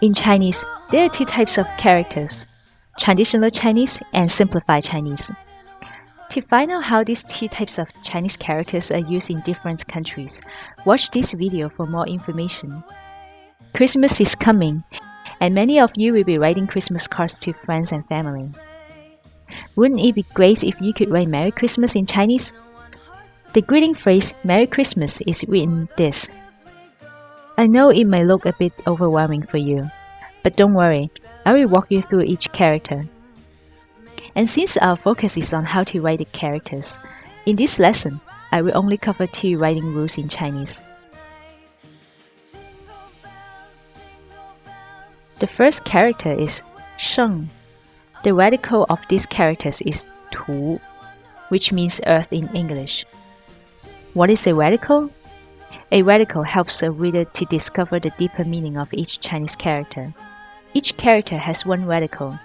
In Chinese, there are two types of characters, traditional Chinese and simplified Chinese. To find out how these two types of Chinese characters are used in different countries, watch this video for more information. Christmas is coming, and many of you will be writing Christmas cards to friends and family. Wouldn't it be great if you could write Merry Christmas in Chinese? The greeting phrase Merry Christmas is written this I know it may look a bit overwhelming for you, but don't worry, I will walk you through each character. And since our focus is on how to write the characters, in this lesson, I will only cover two writing rules in Chinese. The first character is sheng. The radical of these characters is tu, which means earth in English. What is a radical? A radical helps a reader to discover the deeper meaning of each Chinese character. Each character has one radical.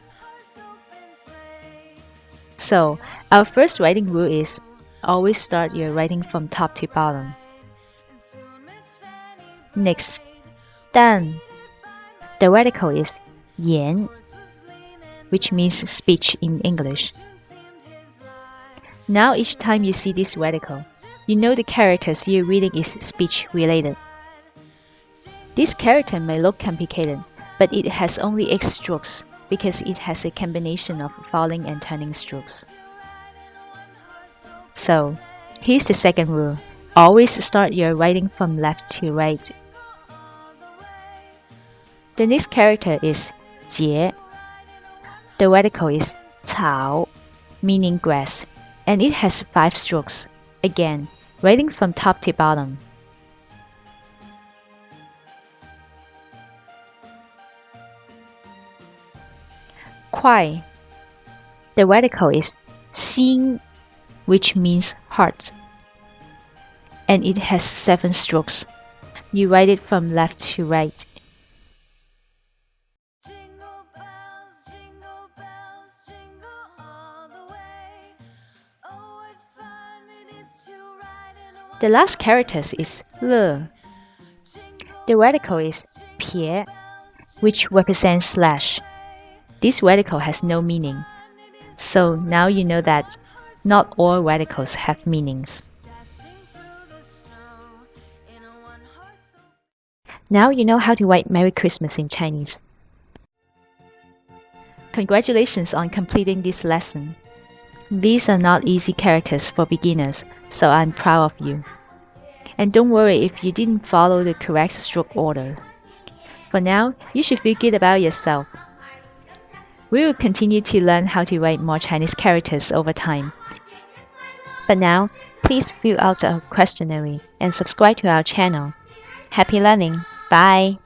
So, our first writing rule is always start your writing from top to bottom. Next, dan. The radical is yan, which means speech in English. Now each time you see this radical, you know the characters you're reading is speech related. This character may look complicated, but it has only 8 strokes because it has a combination of falling and turning strokes. So, here's the second rule. Always start your writing from left to right. The next character is Jie. The radical is 草, meaning grass, and it has 5 strokes. Again, writing from top to bottom. Kuai. The radical is xin, which means heart, and it has seven strokes. You write it from left to right. The last character is le. The radical is pie, which represents slash. This radical has no meaning. So now you know that not all radicals have meanings. Now you know how to write Merry Christmas in Chinese. Congratulations on completing this lesson. These are not easy characters for beginners, so I'm proud of you. And don't worry if you didn't follow the correct stroke order. For now, you should feel good about yourself. We will continue to learn how to write more Chinese characters over time. But now, please fill out our questionnaire and subscribe to our channel. Happy learning! Bye!